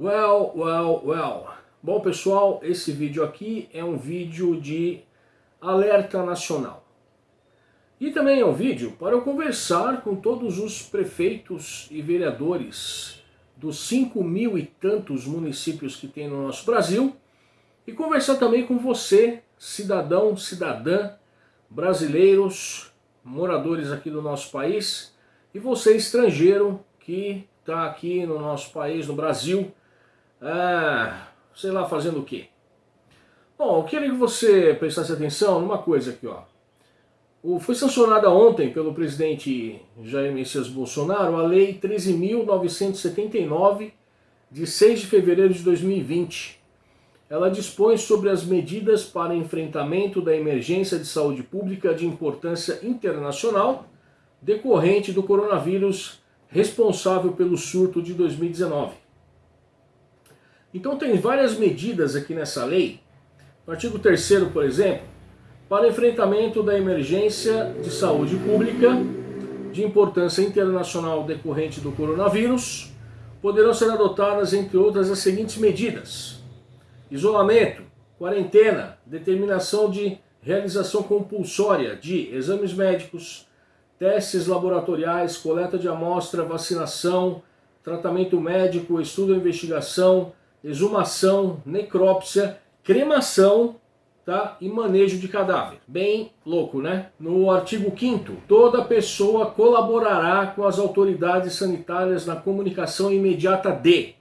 Well, well, well. Bom pessoal, esse vídeo aqui é um vídeo de alerta nacional. E também é um vídeo para eu conversar com todos os prefeitos e vereadores dos 5 mil e tantos municípios que tem no nosso Brasil e conversar também com você, cidadão, cidadã, brasileiros, moradores aqui do nosso país e você estrangeiro que está aqui no nosso país, no Brasil, é, sei lá, fazendo o quê? Bom, eu queria que você prestasse atenção numa coisa aqui, ó. O, foi sancionada ontem pelo presidente Jair Messias Bolsonaro a Lei 13.979, de 6 de fevereiro de 2020. Ela dispõe sobre as medidas para enfrentamento da emergência de saúde pública de importância internacional decorrente do coronavírus responsável pelo surto de 2019. Então tem várias medidas aqui nessa lei. No artigo 3 por exemplo, para enfrentamento da emergência de saúde pública de importância internacional decorrente do coronavírus, poderão ser adotadas, entre outras, as seguintes medidas. Isolamento, quarentena, determinação de realização compulsória de exames médicos, testes laboratoriais, coleta de amostra, vacinação, tratamento médico, estudo e investigação, exumação, necrópsia, cremação tá? e manejo de cadáver. Bem louco, né? No artigo 5 toda pessoa colaborará com as autoridades sanitárias na comunicação imediata de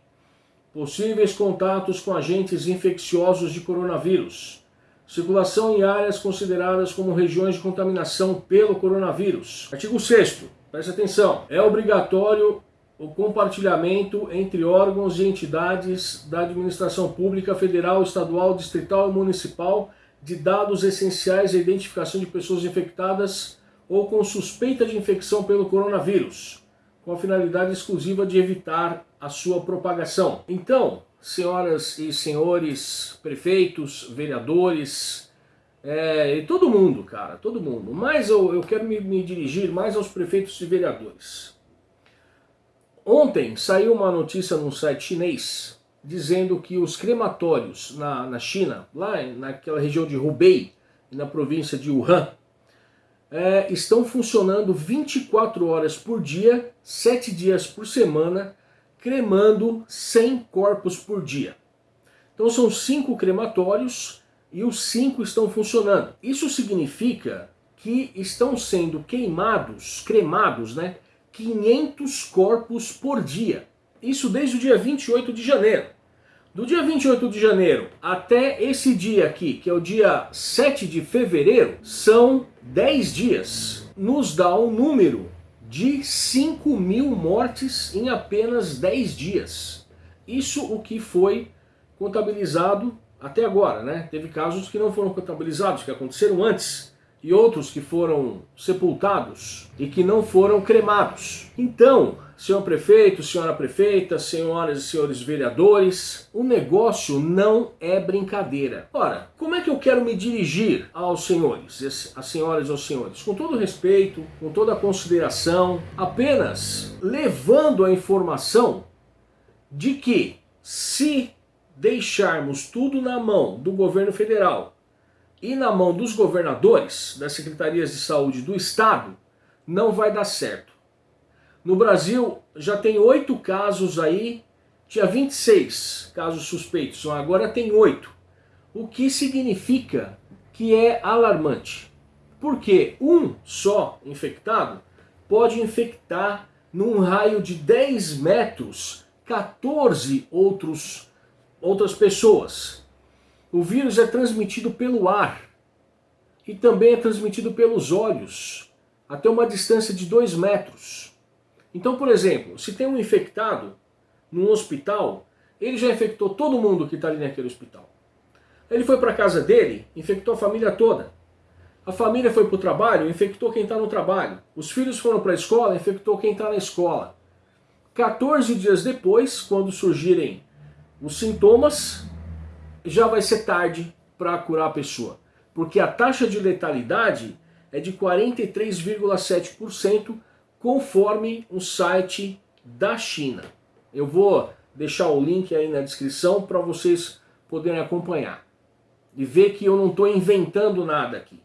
possíveis contatos com agentes infecciosos de coronavírus, circulação em áreas consideradas como regiões de contaminação pelo coronavírus. Artigo 6 preste atenção, é obrigatório o compartilhamento entre órgãos e entidades da administração pública federal, estadual, distrital e municipal de dados essenciais à identificação de pessoas infectadas ou com suspeita de infecção pelo coronavírus, com a finalidade exclusiva de evitar a sua propagação. Então, senhoras e senhores prefeitos, vereadores, é, e todo mundo, cara, todo mundo, mas eu, eu quero me, me dirigir mais aos prefeitos e vereadores. Ontem saiu uma notícia num site chinês dizendo que os crematórios na, na China, lá naquela região de Hubei, na província de Wuhan, é, estão funcionando 24 horas por dia, 7 dias por semana, cremando 100 corpos por dia. Então são cinco crematórios e os cinco estão funcionando. Isso significa que estão sendo queimados, cremados, né, 500 corpos por dia. Isso desde o dia 28 de janeiro. Do dia 28 de janeiro até esse dia aqui, que é o dia 7 de fevereiro, são 10 dias. Nos dá um número de 5 mil mortes em apenas 10 dias. Isso o que foi contabilizado até agora, né? Teve casos que não foram contabilizados, que aconteceram antes e outros que foram sepultados e que não foram cremados. Então, senhor prefeito, senhora prefeita, senhoras e senhores vereadores, o negócio não é brincadeira. Ora, como é que eu quero me dirigir aos senhores, às senhoras e aos senhores? Com todo respeito, com toda consideração, apenas levando a informação de que se deixarmos tudo na mão do governo federal e na mão dos governadores, das secretarias de saúde do estado, não vai dar certo. No Brasil já tem oito casos aí, tinha 26 casos suspeitos, agora tem oito. O que significa que é alarmante. Porque um só infectado pode infectar num raio de 10 metros 14 outros, outras pessoas. O vírus é transmitido pelo ar e também é transmitido pelos olhos, até uma distância de 2 metros. Então, por exemplo, se tem um infectado num hospital, ele já infectou todo mundo que está ali naquele hospital. Ele foi para a casa dele, infectou a família toda. A família foi para o trabalho, infectou quem está no trabalho. Os filhos foram para a escola, infectou quem está na escola. 14 dias depois, quando surgirem os sintomas, já vai ser tarde para curar a pessoa. Porque a taxa de letalidade é de 43,7% conforme um site da China. Eu vou deixar o link aí na descrição para vocês poderem acompanhar. E ver que eu não estou inventando nada aqui.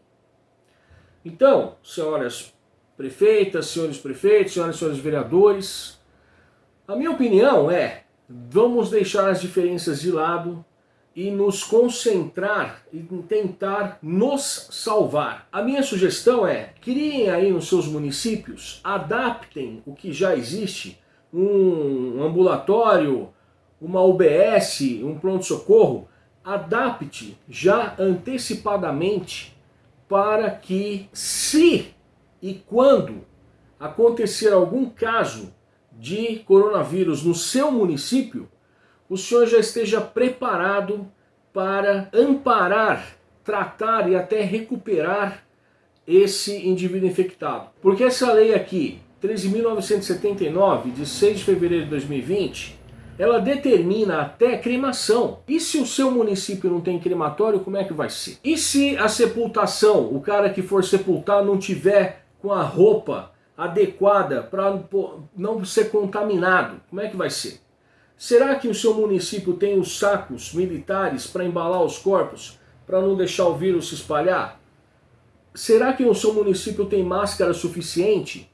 Então, senhoras prefeitas, senhores prefeitos, senhoras e senhores vereadores, a minha opinião é, vamos deixar as diferenças de lado e nos concentrar em tentar nos salvar. A minha sugestão é, criem aí nos seus municípios, adaptem o que já existe, um ambulatório, uma UBS, um pronto-socorro, adapte já antecipadamente para que se e quando acontecer algum caso de coronavírus no seu município, o senhor já esteja preparado para amparar, tratar e até recuperar esse indivíduo infectado. Porque essa lei aqui, 13.979, de 6 de fevereiro de 2020, ela determina até cremação. E se o seu município não tem crematório, como é que vai ser? E se a sepultação, o cara que for sepultar não tiver com a roupa adequada para não ser contaminado, como é que vai ser? Será que o seu município tem os sacos militares para embalar os corpos, para não deixar o vírus se espalhar? Será que o seu município tem máscara suficiente?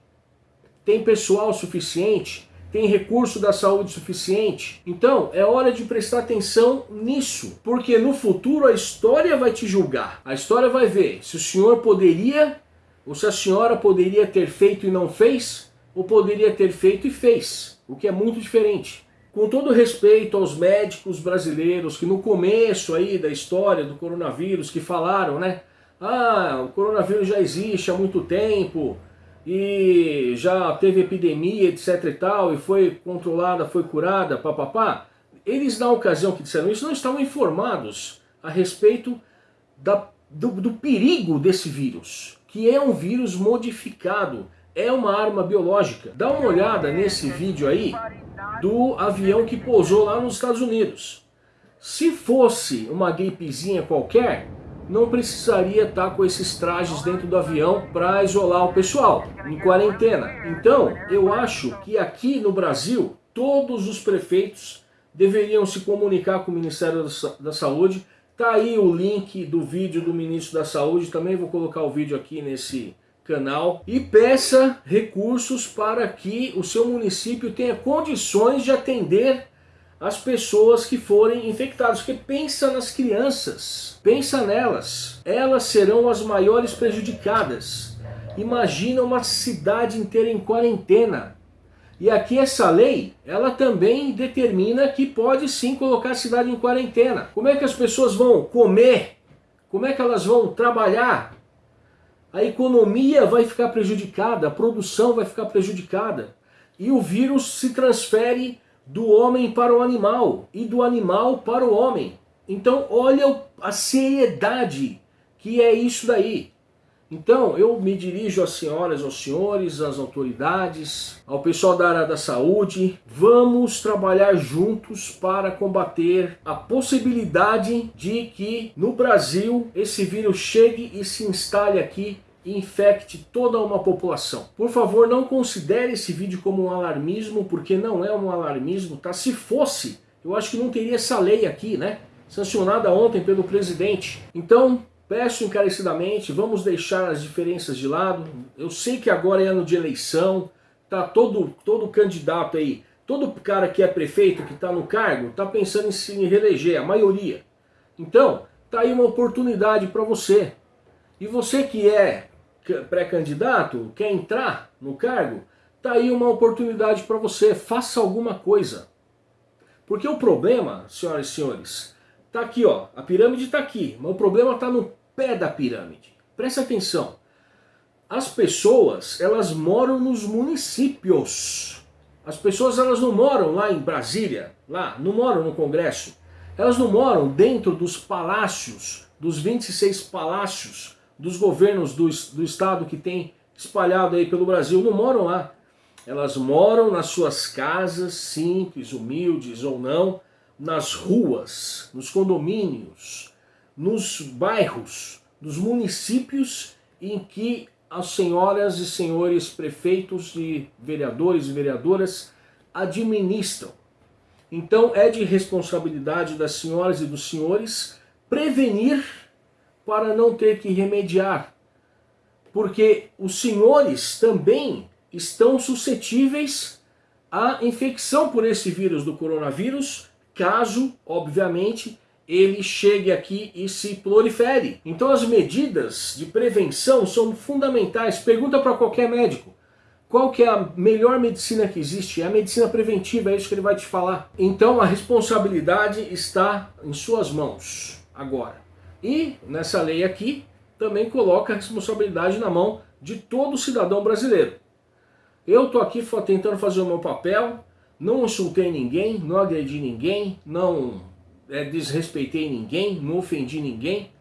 Tem pessoal suficiente? Tem recurso da saúde suficiente? Então, é hora de prestar atenção nisso, porque no futuro a história vai te julgar. A história vai ver se o senhor poderia, ou se a senhora poderia ter feito e não fez, ou poderia ter feito e fez, o que é muito diferente. Com todo respeito aos médicos brasileiros que no começo aí da história do coronavírus que falaram, né? Ah, o coronavírus já existe há muito tempo e já teve epidemia, etc e tal, e foi controlada, foi curada, papapá. Eles na ocasião que disseram isso não estavam informados a respeito da, do, do perigo desse vírus, que é um vírus modificado, é uma arma biológica. Dá uma olhada nesse vídeo aí do avião que pousou lá nos Estados Unidos. Se fosse uma gripezinha qualquer, não precisaria estar com esses trajes dentro do avião para isolar o pessoal, em quarentena. Então, eu acho que aqui no Brasil, todos os prefeitos deveriam se comunicar com o Ministério da Saúde. Tá aí o link do vídeo do Ministro da Saúde, também vou colocar o vídeo aqui nesse canal e peça recursos para que o seu município tenha condições de atender as pessoas que forem infectadas, porque pensa nas crianças, pensa nelas, elas serão as maiores prejudicadas. Imagina uma cidade inteira em quarentena. E aqui essa lei, ela também determina que pode sim colocar a cidade em quarentena. Como é que as pessoas vão comer? Como é que elas vão trabalhar? A economia vai ficar prejudicada, a produção vai ficar prejudicada. E o vírus se transfere do homem para o animal e do animal para o homem. Então olha a seriedade que é isso daí. Então eu me dirijo às senhoras, aos senhores, às autoridades, ao pessoal da área da saúde. Vamos trabalhar juntos para combater a possibilidade de que no Brasil esse vírus chegue e se instale aqui infecte toda uma população. Por favor, não considere esse vídeo como um alarmismo, porque não é um alarmismo, tá? Se fosse, eu acho que não teria essa lei aqui, né? Sancionada ontem pelo presidente. Então, Peço encarecidamente, vamos deixar as diferenças de lado. Eu sei que agora é ano de eleição, tá todo, todo candidato aí, todo cara que é prefeito, que está no cargo, está pensando em se reeleger, a maioria. Então, tá aí uma oportunidade para você. E você que é pré-candidato, quer entrar no cargo, tá aí uma oportunidade para você, faça alguma coisa. Porque o problema, senhoras e senhores, tá aqui ó, a pirâmide está aqui, mas o problema está no pé da pirâmide. Presta atenção. As pessoas, elas moram nos municípios. As pessoas, elas não moram lá em Brasília, lá, não moram no Congresso. Elas não moram dentro dos palácios, dos 26 palácios dos governos do, do estado que tem espalhado aí pelo Brasil, não moram lá. Elas moram nas suas casas, simples, humildes ou não, nas ruas, nos condomínios, nos bairros, nos municípios em que as senhoras e senhores prefeitos e vereadores e vereadoras administram. Então é de responsabilidade das senhoras e dos senhores prevenir para não ter que remediar. Porque os senhores também estão suscetíveis à infecção por esse vírus do coronavírus, caso, obviamente, ele chegue aqui e se prolifere. Então as medidas de prevenção são fundamentais. Pergunta para qualquer médico. Qual que é a melhor medicina que existe? É a medicina preventiva, é isso que ele vai te falar. Então a responsabilidade está em suas mãos agora. E nessa lei aqui também coloca a responsabilidade na mão de todo cidadão brasileiro. Eu estou aqui tentando fazer o meu papel, não insultei ninguém, não agredi ninguém, não é, desrespeitei ninguém, não ofendi ninguém,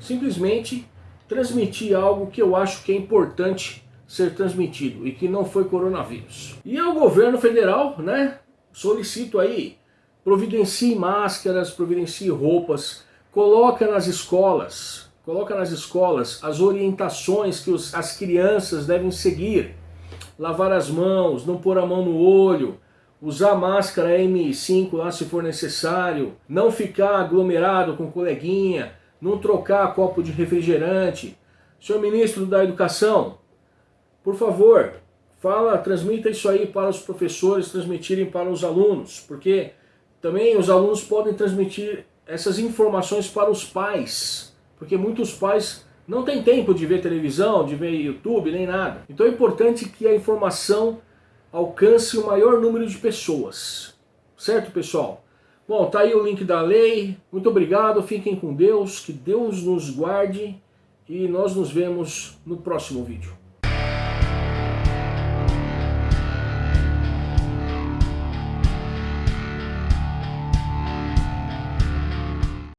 simplesmente transmiti algo que eu acho que é importante ser transmitido e que não foi coronavírus. E ao governo federal, né, solicito aí, providencie máscaras, providencie roupas, coloca nas escolas, coloca nas escolas as orientações que os, as crianças devem seguir, lavar as mãos, não pôr a mão no olho, usar máscara M5 lá se for necessário, não ficar aglomerado com coleguinha, não trocar copo de refrigerante. Senhor Ministro da Educação, por favor, fala, transmita isso aí para os professores transmitirem para os alunos, porque também os alunos podem transmitir essas informações para os pais, porque muitos pais não têm tempo de ver televisão, de ver YouTube, nem nada. Então é importante que a informação alcance o maior número de pessoas. Certo, pessoal? Bom, tá aí o link da lei. Muito obrigado, fiquem com Deus, que Deus nos guarde e nós nos vemos no próximo vídeo.